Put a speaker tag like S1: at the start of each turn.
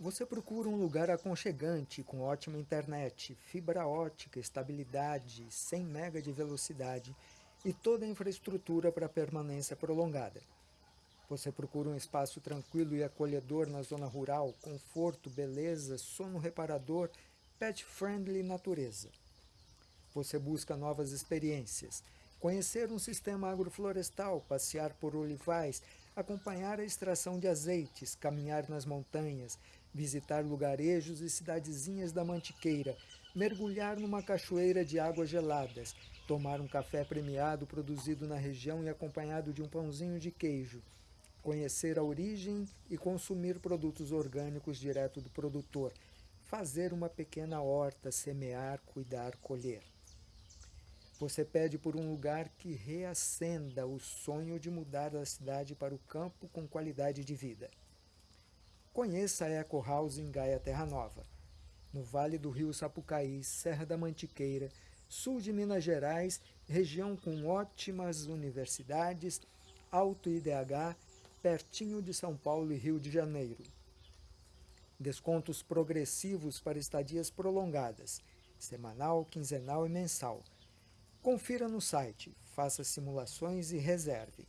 S1: Você procura um lugar aconchegante, com ótima internet, fibra ótica, estabilidade, 100 MB de velocidade e toda a infraestrutura para permanência prolongada. Você procura um espaço tranquilo e acolhedor na zona rural, conforto, beleza, sono reparador, pet-friendly natureza. Você busca novas experiências, conhecer um sistema agroflorestal, passear por olivais, acompanhar a extração de azeites, caminhar nas montanhas, visitar lugarejos e cidadezinhas da Mantiqueira, mergulhar numa cachoeira de águas geladas, tomar um café premiado produzido na região e acompanhado de um pãozinho de queijo, conhecer a origem e consumir produtos orgânicos direto do produtor, fazer uma pequena horta, semear, cuidar, colher. Você pede por um lugar que reacenda o sonho de mudar da cidade para o campo com qualidade de vida. Conheça a Eco House em Gaia Terra Nova, no Vale do Rio Sapucaí, Serra da Mantiqueira, sul de Minas Gerais, região com ótimas universidades, alto IDH, pertinho de São Paulo e Rio de Janeiro. Descontos progressivos para estadias prolongadas, semanal, quinzenal e mensal. Confira no site, faça simulações e reserve.